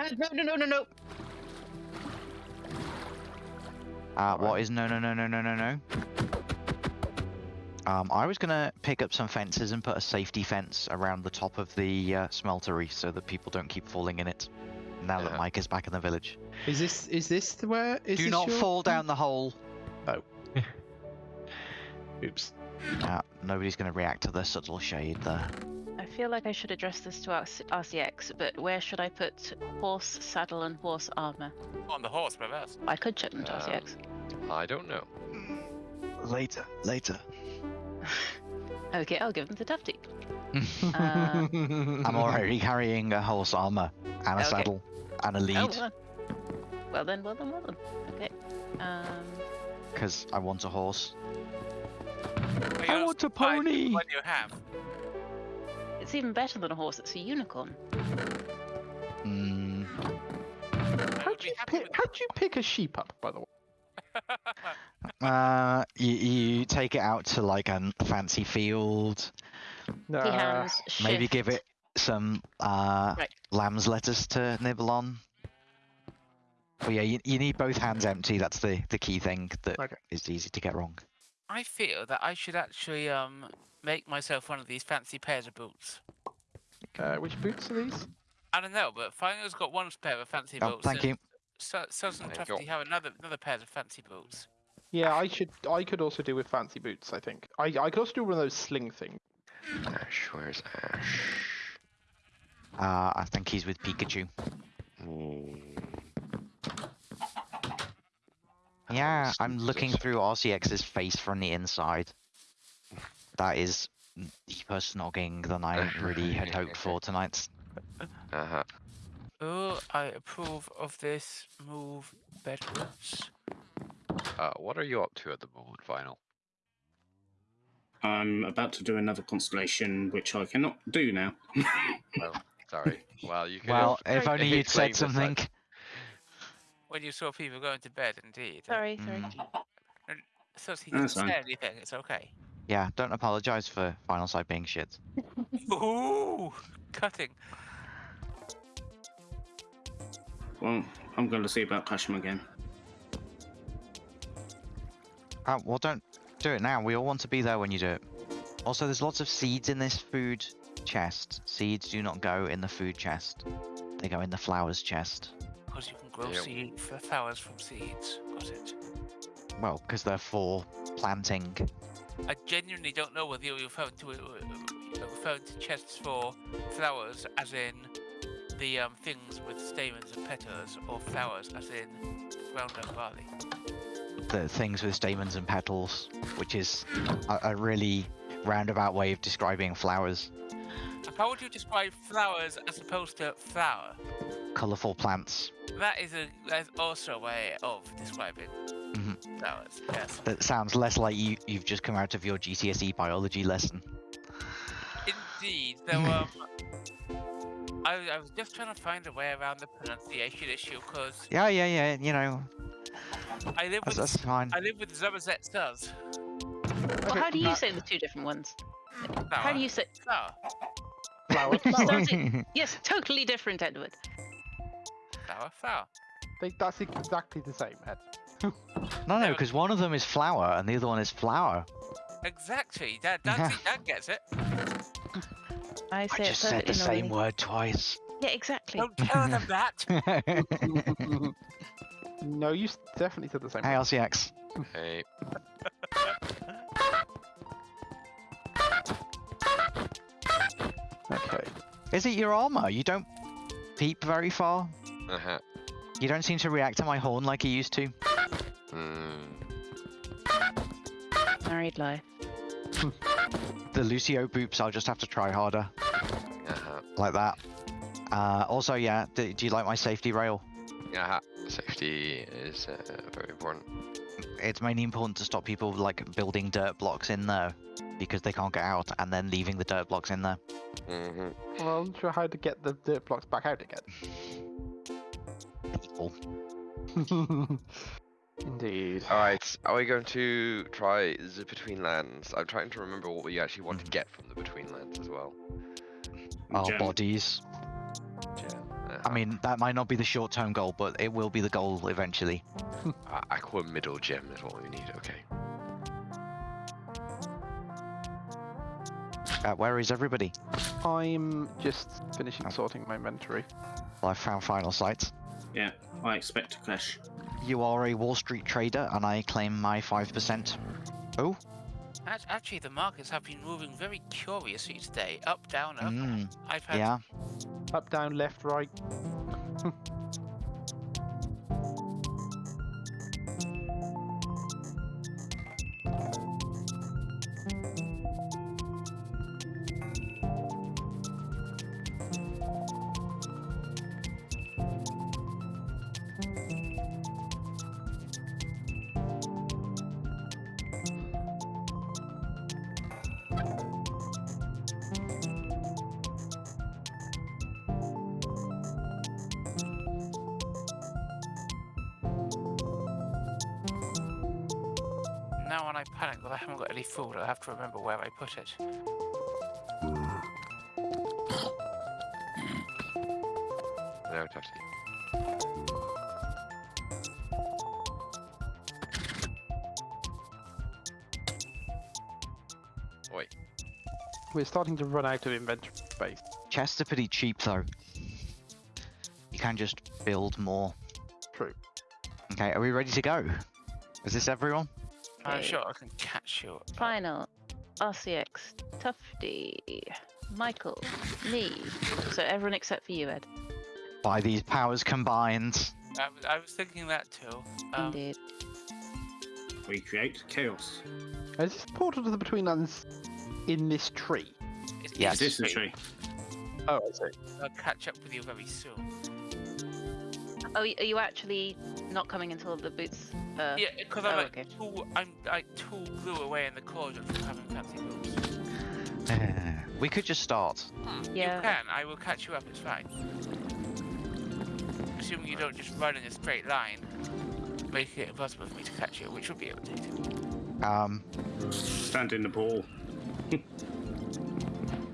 Uh, no, no, no, no, no. Uh, what is no, no, no, no, no, no, no? Um, I was gonna pick up some fences and put a safety fence around the top of the uh, smeltery so that people don't keep falling in it. Now that Yeah. Mike is back in the village. Is this is this the where? Is Do this not your- fall down the hole. Oh. Oops. Uh, nobody's gonna react to the subtle shade there. I feel like I should address this to RC- RCX, but where should I put horse saddle and horse armor? On the horse, perhaps. I could check them to Um, RCX. I don't know. Later, later. Okay, I'll give them to Tufty. I'm Uh, already carrying a horse armor and a Okay. saddle and a Oh, lead well. well then, well then, well then. Okay. Um, because I want a horse. Well, I want a pony. What do you have? It's even better than a horse. It's a unicorn. Mm, How'd be you pick? How'd you pick a sheep up? By the way. uh, you, you take it out to like a fancy field. No. He hands Maybe give it some uh, Right. lamb's lettuce to nibble on. But yeah, you, you need both hands empty. That's the, the key thing that is Okay. easy to get wrong. I feel that I should actually um make myself one of these fancy pairs of boots. Uh, which boots are these? I don't know, but Final's got one pair of fancy Oh, boots. thank you. So, Susan Thank you. Tufty have another another pair of fancy boots. Yeah, I should. I could also do with fancy boots. I think. I I could also do one of those sling things. Ash, where's Ash? Uh, I think he's with Pikachu. Yeah, I'm looking through RCX's face from the inside. That is deeper snogging than I really had hoped for tonight. Uh-huh. Oh, I approve of this move bedwards. Uh, what are you up to at the moment, Final? I'm about to do another constellation, which I cannot do now. Well, sorry. Well, you can. Well, if only you'd said something. like- When you saw people going to bed, indeed. Sorry, sorry. Mm. So he That's doesn't say anything. It's okay. Yeah, don't apologise for Final Sight being shit. Ooh, cutting. Well, I'm going to see about Kashim again. Uh, well, don't do it now. We all want to be there when you do it. Also, there's lots of seeds in this food chest. Seeds do not go in the food chest. They go in the flowers chest. Because you can grow Yep. seed f- flowers from seeds. Got it. Well, because they're for planting. I genuinely don't know whether you're referring to you're referring to chests for flowers, as in the um, things with stamens and petals, or flowers, as in ground up barley. The things with stamens and petals, which is a, a really roundabout way of describing flowers. How would you describe flowers as opposed to flower? Colourful plants. That is a that is also a way of describing Mhm. flowers. Yes. That sounds less like you, you've just come out of your GCSE E biology lesson. Indeed, though. Um, I, I was just trying to find a way around the pronunciation issue because Yeah, yeah, yeah, you know, I live that's, with that's fine. I live with Zubazet Stars. Well, how do you say the two different ones? How do you say? Flower. Flower. flower. Sounds- yes, totally different, Edward. Flower. Flower. They, that's exactly the same. Ed. no, no, No. because one of them is flower and the other one is flower. Exactly. That that that gets it. I I say just said the same normally. word twice. Yeah, exactly. Don't tell them that. no, you definitely said the same. hey, RCX. Hey. Okay. Is it your armor? You don't peep very far. Uh-huh. You don't seem to react to my horn like you used to. Hmm. Married life. The Lucio boops, I'll just have to try harder. Uh-huh. Like that. Uh, also, yeah, do, do you like my safety rail? Uh-huh. Safety is uh, very important. It's mainly important to stop people like building dirt blocks in there because they can't get out and then leaving the dirt blocks in there. Mm-hmm. Well, I'm not sure how to get the dirt blocks back out again. People. Indeed. Alright, are we going to try the Between Lands? I'm trying to remember what we actually want to Mhm. get from the Between Lands as well. Our Gem. bodies. Yeah. Uh-huh. I mean, that might not be the short-term goal, but it will be the goal eventually. Uh, aqua middle gem is what we need. Okay. Uh, where is everybody? I'm just finishing sorting my inventory. Well, I found final sight. Yeah, I expect to clash. You are a Wall Street trader, and I claim my five percent. Oh, Actually, the markets have been moving very curiously today. Up, down, up. mm, I've had yeah. Up, down, left, right. Now when I panic that I haven't got any food, I have to remember where I put it. No, Tatty. Oi. We're starting to run out of inventory space. Chests are pretty cheap though. You can just build more. True. Okay, are we ready to go? Is this everyone? I'm sure I can catch you. Final, RCX, Tufty, Michael, me. So everyone except for you, Ed. By these powers combined. I, was- I was thinking that too. Um, Indeed. We create chaos. Is this portal to the Betweenlands in this tree? it's Yes. It is the tree. Oh, I see. I'll catch up with you very soon. Oh, are you actually not coming until the boots? Uh, Yeah, because oh, I'm like okay. two, I'm like two glue away in the cauldron from having fancy boots. we could just start. Yeah. You can. I will catch you up. It's fine. Assuming you don't just run in a straight line, making it impossible for me to catch you, which would be irritating. Um, Stand in the pool,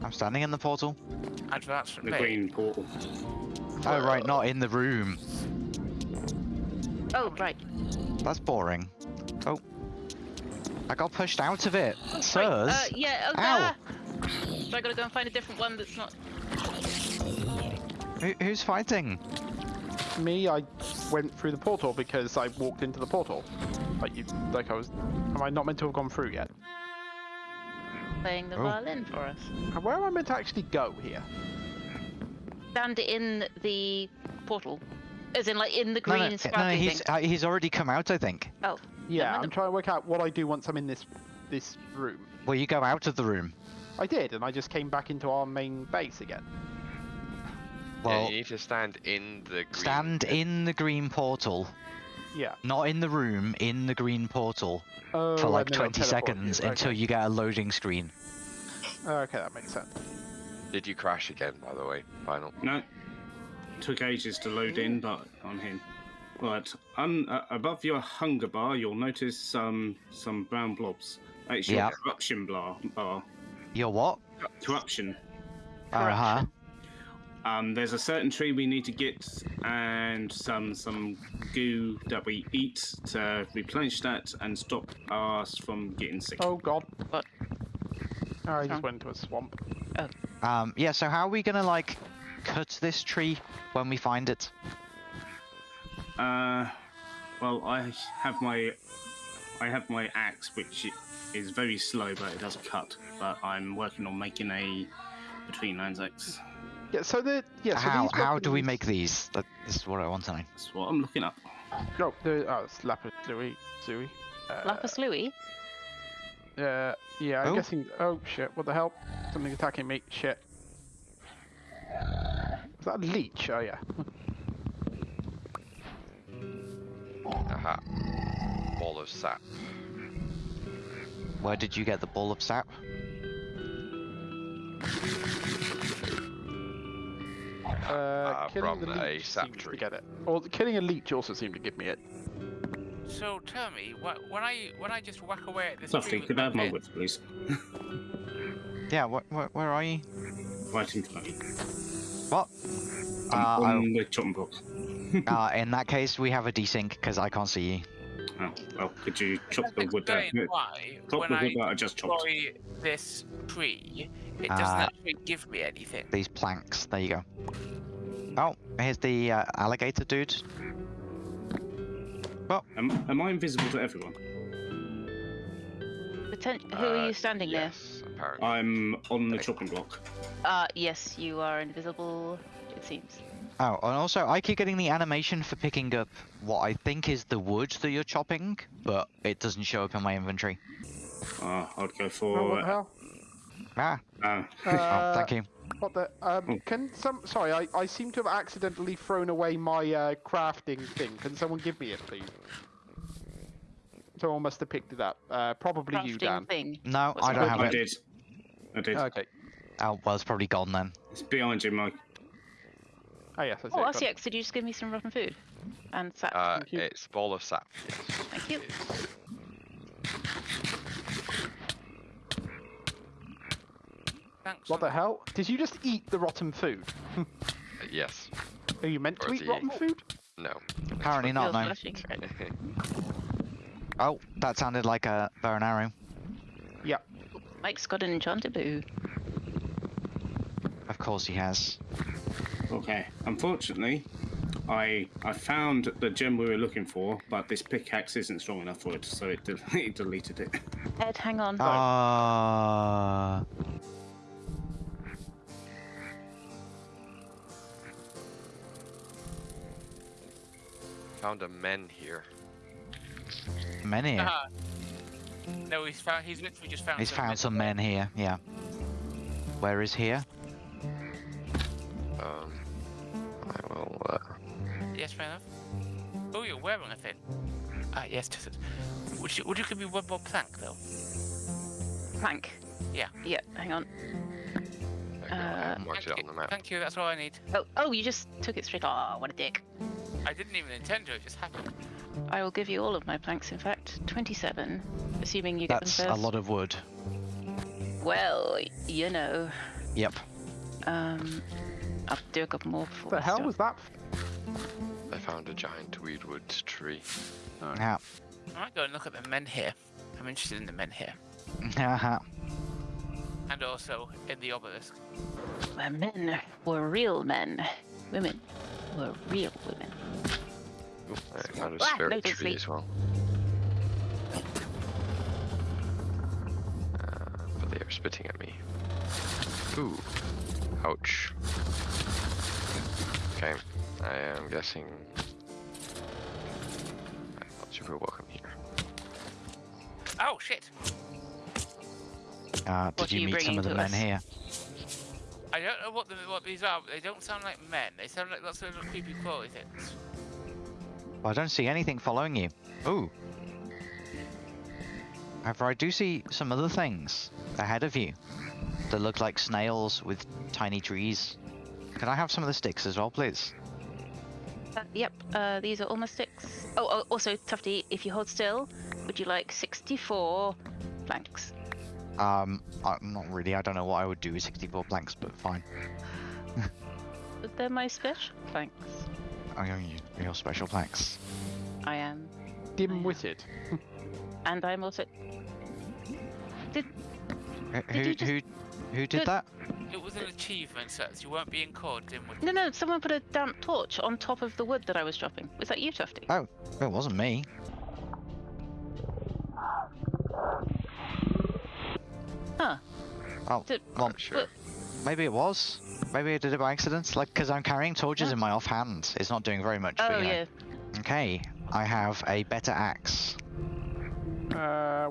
I'm standing in the portal. Advance from the me. green portal. Oh right, not in the room. Oh, right. That's boring. Oh. I got pushed out of it. Right, Sirs. uh, yeah, oh, Ow. ah! So I gotta go and find a different one that's not. Who, who's fighting? Me, I went through the portal because I walked into the portal. Like you, like I was. Am I not meant to have gone through yet? playing the Oh. violin for us. Where am I meant to actually go here? Stand in the portal. As in, like, in the green no, no, no he's, thing. uh, he's already come out, I think. Oh, Yeah. I'm trying to work out what I do once I'm in this this room. Well, you go out of the room. I did, and I just came back into our main base again. Well, yeah, you need to stand in the green. stand in the green portal, Yeah. not in the room, in the green portal Oh, for like and then it'll 20 seconds you. until okay. you get a loading screen. Okay, that makes sense. Did you crash again, by the way? Final. No. Took ages to load in, but I'm in. Right, um, uh, above your hunger bar, you'll notice some some brown blobs. It's your Yeah. corruption bar. bar. Your what? Corruption. Uh huh. Um, there's a certain tree we need to get, and some some goo that we eat to replenish that and stop us from getting sick. Oh god. What? Oh, I Oh. just went into a swamp. Um, yeah, so how are we gonna, like, cut this tree when we find it? Uh, well, I have my I have my axe, which is very slow, but it does cut. But I'm working on making a between lands axe. Yeah. So the yeah. So how these how do we make these? That, this is what I want to know. That's what I'm looking up. No, the oh, it's lapis lazuli. Zui. Uh, Lapis Louis? Uh, yeah, I'm Oh. guessing. Oh shit! What the hell? Something attacking me. Shit. Is that a leech? Oh yeah. Aha. Ball of sap. Where did you get the ball of sap? Uh, Uh, killing from the a leech sap tree. to get it. Or killing a leech also seemed to give me it. So tell me, wh- when I when I just whack away at this Sophie, tree could I have my pin, whip, please? Yeah, wh- wh- where are you? Right in front. What? I'm Uh, on the chopping block. Uh, in that case, we have a desync because I can't see you. Oh, well, could you chop the wood down? why Chop when the I wood that I just chopped. destroy this tree, it doesn't Ah. actually give me anything. These planks. There you go. Oh, here's the uh, alligator dude. Am, am I invisible to everyone? Poten- who are Uh, you standing near? Yes, apparently. I'm on the chopping block. Uh, yes, you are invisible, it seems. Oh, and also I keep getting the animation for picking up what I think is the wood that you're chopping, but it doesn't show up in my inventory. Uh, I'd go Oh, for. what the hell? Ah, uh, oh, thank you. What the? Um, Oh. can some? Sorry, I, I seem to have accidentally thrown away my uh, crafting thing. Can someone give me it, please? Someone must have picked it up. Uh, probably you, Crafting Dan. thing. No, What's I don't called? have I it. did. I did. Okay. Oh, well, it's probably gone then. It's behind you, Mike. Oh yes, I see. Oh, it, got it. RCX, did you just give me some rotten food? And sap. Uh, thank you. it's ball of sap. Yes. Thank you. Thanks. What the hell? Did you just eat the rotten food? Uh, yes. Are you meant to Or eat the- rotten food? No. Apparently not, Feels no. flashing. Oh, that sounded like a bow and arrow. Mike's got an enchanted boo. Of course he has. Okay. Unfortunately, I I found the gem we were looking for, but this pickaxe isn't strong enough for it, so it, del- it deleted it. Ed, hang on. Ah. Found a men here. many. Ah. No, he's found. He's literally just found. He's some found men- some men here. Yeah. Where is here? Um, I will. Uh, Yes, fair enough. Oh, you're wearing a thing. Ah, yes. Just, would you would you give me one more plank though? Plank. Yeah. Yeah, hang on. I go, I Uh, marked Thank it you. on the map. Thank you. That's all I need. Oh, oh, you just took it straight. Oh, what a dick. I didn't even intend to. It just happened. I will give you all of my planks, in fact. 27, assuming you get That's them a lot of wood. Well, you know. Yep. Um, I'll do a couple more before What the hell stop. was that? I found a giant weedwood tree. Yeah. I might go and look at the men here. I'm interested in the men here, Haha. and also in the obelisk. Where men were real men. Women were real women. Ooh, I found a Ah, spirit notice tree me. as well. Uh, but they are spitting at me. Ooh. Ouch. Okay, I am guessing. I'm not super welcome here. Oh shit! Uh, did are you you meet some of the to men us? here? I don't know what the, what these are. But they don't sound like men. They sound like lots of little creepy crawly things. Well, I don't see anything following you. Ooh. However, I do see some other things ahead of you that look like snails with tiny trees. Can I have some of the sticks as well, please? Uh, yep, uh, these are all my sticks. Oh, oh, also, Tufty, if you hold still, would you like 64 planks? Um, I'm not really. I don't know what I would do with 64 planks, but fine. But they're my special planks. Oh, you- your special planks. I am. Dim-witted. And I'm also. Who, Did who, you just- who, who did Did- that? It was an achievement, so you weren't being caught in with. No, no, someone put a damp torch on top of the wood that I was chopping. Was that you, Tufty? Oh, it wasn't me. Huh. Oh, Did- well, Not sure. but- maybe it was. Maybe I did it by accident. Like, because I'm carrying torches Yeah. in my offhand. It's not doing very much. Oh, but, you know. Okay, I have a better axe. Uh,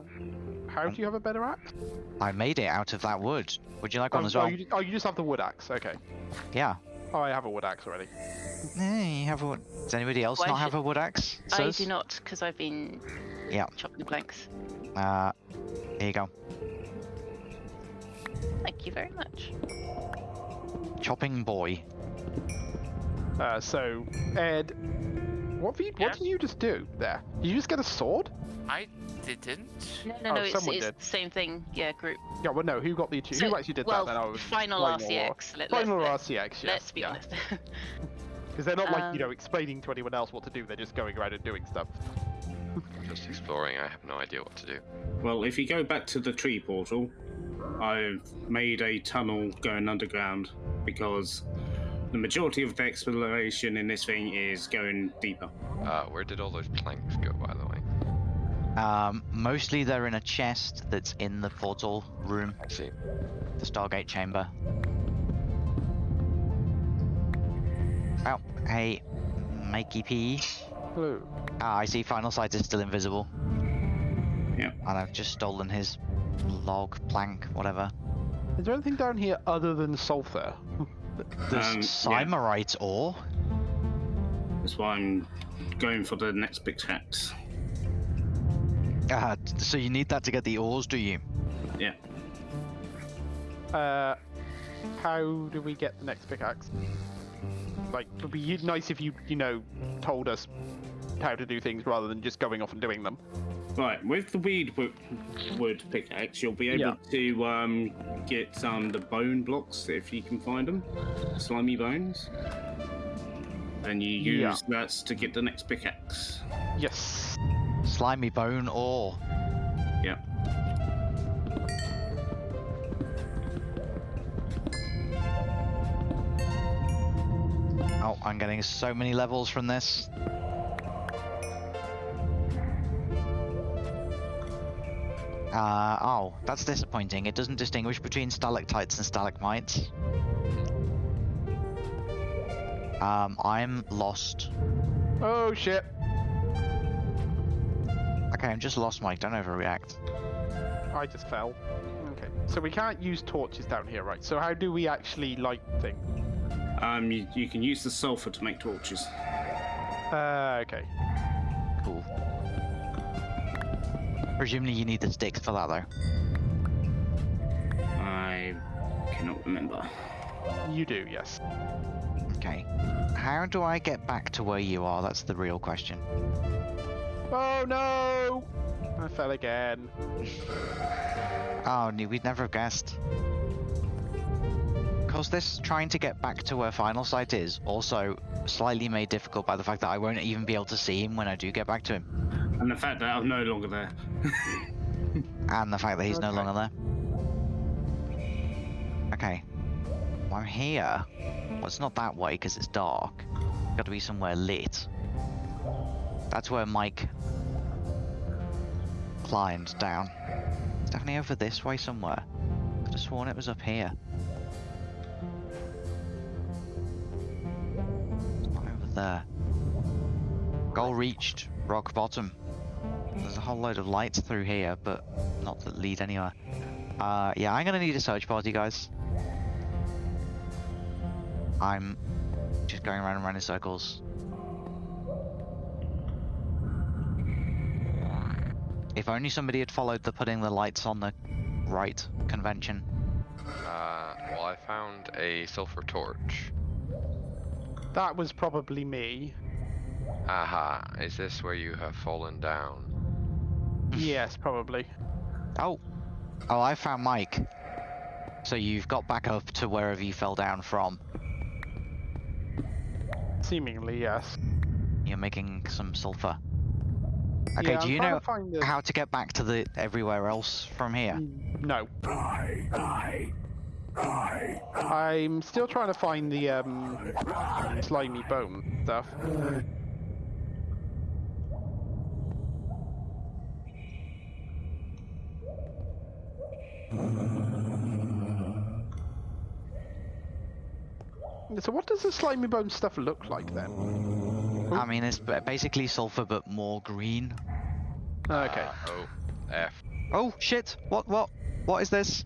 how do you have a better axe? I made it out of that wood. Would you like one oh, as oh, well? you, oh, you just have the wood axe. Okay. Yeah. Oh, I have a wood axe already. Eh, you have a wood. Does anybody else Why not have a wood axe? I Sus? do not, because I've been Yeah. chopping the planks. Uh, here you go. Thank you very much. Chopping boy. Uh, so Ed, What, you, Yeah. what did you just do there? Did you just get a sword? I didn't. No, no, Oh, no. It's, someone it's did. the same thing. Yeah, group. Yeah, well, no. Who got the achievement? So- who actually did well, that? Then I was final Final RCX. Let, Final let's, RCX. Yes. let's be yeah. honest. Because they're not like you know Um, explaining to anyone else what to do. They're just going around and doing stuff. Just exploring. I have no idea what to do. Well, if you go back to the tree portal, I've made a tunnel going underground because the majority of the exploration in this thing is going deeper. Uh, where did all those planks go, by the way? Um, mostly they're in a chest that's in the portal room, I see. the Stargate chamber. Oh, hey, Mikey P. Hello. Ah, I see Final Sight is still invisible. Yeah. And I've just stolen his log, plank, whatever. Is there anything down here other than sulfur? There's Um, yeah. Ore. That's why I'm going for the next pickaxe. Ah, t- so you need that to get the ores, do you? Yeah. Uh, how do we get the next pickaxe? Like, it would be nice if you, you know, told us how to do things rather than just going off and doing them. Right, with the weed wood, wood pickaxe, you'll be able Yeah. to um, get um, the bone blocks if you can find them, slimy bones, and you use Yeah. that to get the next pickaxe. Yes. Slimy bone ore. Yeah. Oh, I'm getting so many levels from this. Uh, oh, that's disappointing. It doesn't distinguish between stalactites and stalagmites. Um, I'm lost. Oh shit. Okay, I'm just lost, Mike. Don't overreact. I just fell. Okay. So we can't use torches down here, right? So how do we actually light things? Um, you, you can use the sulfur to make torches. Uh, okay. Cool. Presumably you need the sticks for that, though. I cannot remember. You do, yes. Okay. How do I get back to where you are? That's the real question. Oh no! I fell again. Oh, we'd never have guessed. Cause this trying to get back to where Final Sight is also slightly made difficult by the fact that I won't even be able to see him when I do get back to him, And the fact that I'm no longer there. and the fact that he's no longer there. Okay. Well, I'm here. Well, it's not that way because it's dark. Got to be somewhere lit. That's where Mike climbed down. It's definitely over this way somewhere. Could have sworn it was up here. There. Goal reached. Rock bottom. There's a whole load of lights through here, but not that lead anywhere. Uh, yeah, I'm gonna need a search party, guys. I'm just going around and around in circles. If only somebody had followed the putting the lights on the right convention. Uh, well, I found a sulfur torch. That was probably me. Aha, is this where you have fallen down? yes, probably. Oh, oh, I found Mike. So you've got back up to wherever you fell down from. Seemingly, yes. You're making some sulfur. Okay, Yeah, do you know to the... how to get back to the everywhere else from here? No. I'm still trying to find the um, slimy bone stuff. So what does the slimy bone stuff look like then? I mean, it's basically sulfur but more green. Okay, Uh, oh, F. Oh shit! What? What? What is this?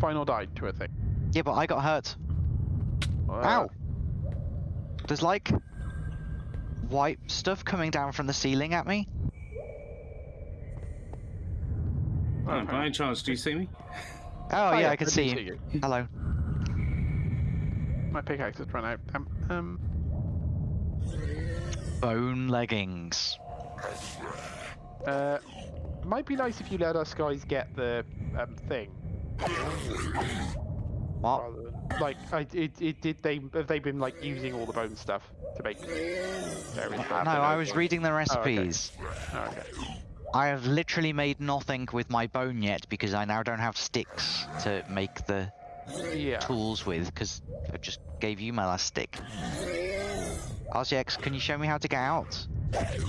final died to a thing. Yeah, but I got hurt. Uh, Ow! There's like white stuff coming down from the ceiling at me. Oh, Okay. by any chance, do you see me? Oh, yeah, I can do see you. Hello. My pickaxe has run out. Um, um, bone leggings. Uh, might be nice if you let us guys get the um, thing. What? rather Like, I, it, it did they have they been like using all the bone stuff to make No, I was reading the recipes. Oh, okay. I have literally made nothing with my bone yet because I now don't have sticks to make the Yeah. tools with because I just gave you my last stick. RCX, can you show me how to get out?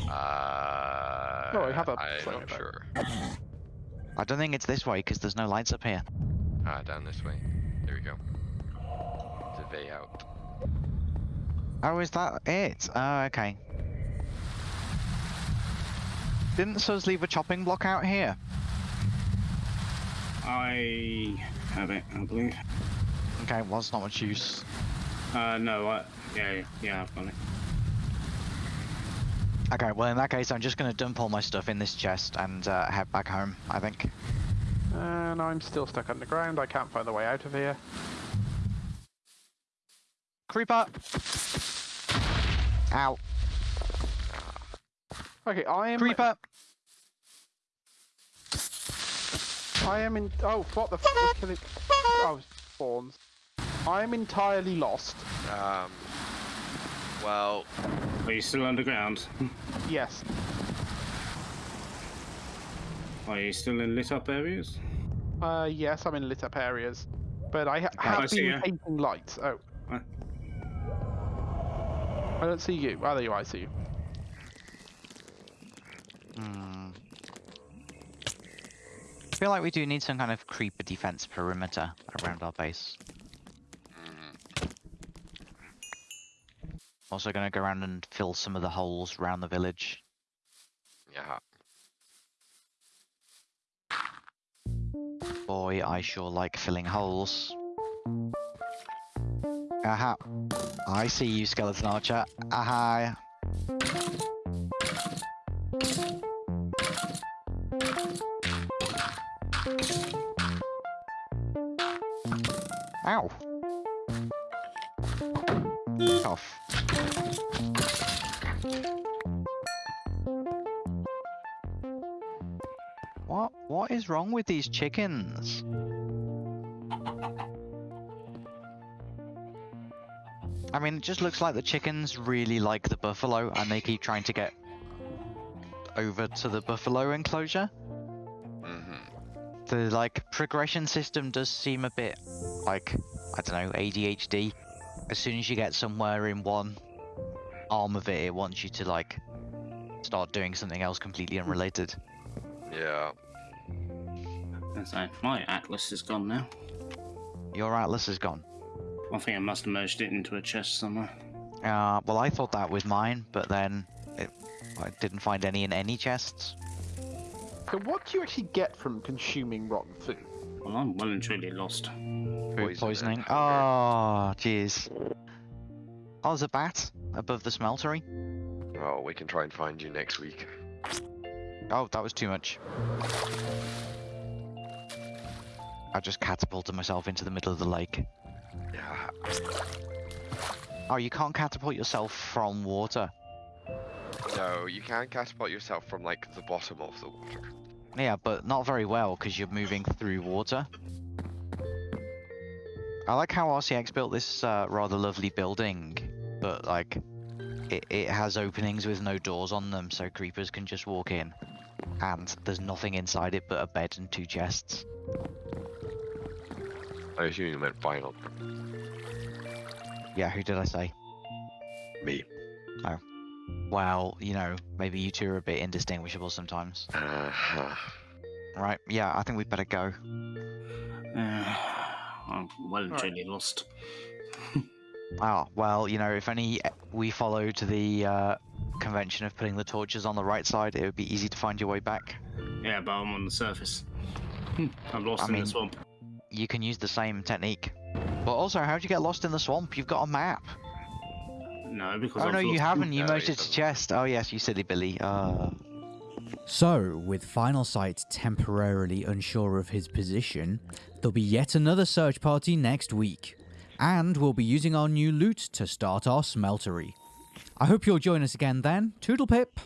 Uh, No, I have a I'm not sure. I don't think it's this way because there's no lights up here. Ah, down this way. There we go. It's a way out. Oh, is that it? Oh, okay. Didn't Sus leave a chopping block out here? I have it, I believe. Okay, well, it's not much use. Uh, no, I, yeah, yeah, I've got it. Okay, well, in that case, I'm just going to dump all my stuff in this chest and uh, head back home, I think. And I'm still stuck underground. I can't find the way out of here. Creeper! Ow. Okay, I am. Creeper! I am in. Oh, what the f was killing? Oh, spawns. I am entirely lost. Um. Well, Are you still underground? Yes. Are you still in lit up areas? Uh, yes, I'm in lit up areas, but I ha- I have see been ya. taking lights. Oh. Uh. I don't see you. Oh, there you are. I see you. Hmm. I feel like we do need some kind of creeper defense perimeter around our base. Also gonna go around and fill some of the holes around the village. yeah. Boy, I sure like filling holes. Aha. I see you, skeleton archer. Aha. Ow. Is wrong with these chickens? I mean, it just looks like the chickens really like the buffalo and they keep trying to get over to the buffalo enclosure. Mm-hmm. The like progression system does seem a bit like I don't know ADHD. As soon as you get somewhere in one arm of it, it wants you to like start doing something else completely unrelated. Yeah. That's right. My atlas is gone now. Your atlas is gone. I think I must have merged it into a chest somewhere. Uh, well, I thought that was mine, but then it, I didn't find any in any chests. So, what do you actually get from consuming rotten food? Well, I'm well and truly lost. Food Poison poisoning. hunger. Oh, jeez. Oh, there's a bat above the smeltery. Oh, we can try and find you next week. Oh, that was too much. I just catapulted myself into the middle of the lake. Yeah. Oh, you can't catapult yourself from water. No, you can catapult yourself from like the bottom of the water. Yeah, but not very well because you're moving through water. I like how RCX built this uh, rather lovely building, but like it, it has openings with no doors on them so creepers can just walk in. And there's nothing inside it but a bed and two chests. I assume you meant final. Yeah, who did I say? Me. Oh. Well, you know, maybe you two are a bit indistinguishable sometimes. Uh-huh. Right, yeah, I think we'd better go. Uh, I'm well and Alright. truly lost. Oh, well, you know, if only we followed the uh, convention of putting the torches on the right side, it would be easy to find your way back. Yeah, but I'm on the surface. I'm lost I in mean- the swamp. You can use the same technique. But also, how'd you get lost in the swamp? You've got a map. No, because Oh I've no, you haven't. You No, moved you it to chest. Oh yes, you silly Billy. Uh, So, with Final Sight temporarily unsure of his position, there'll be yet another search party next week. And we'll be using our new loot to start our smeltery. I hope you'll join us again then. Toodle pip.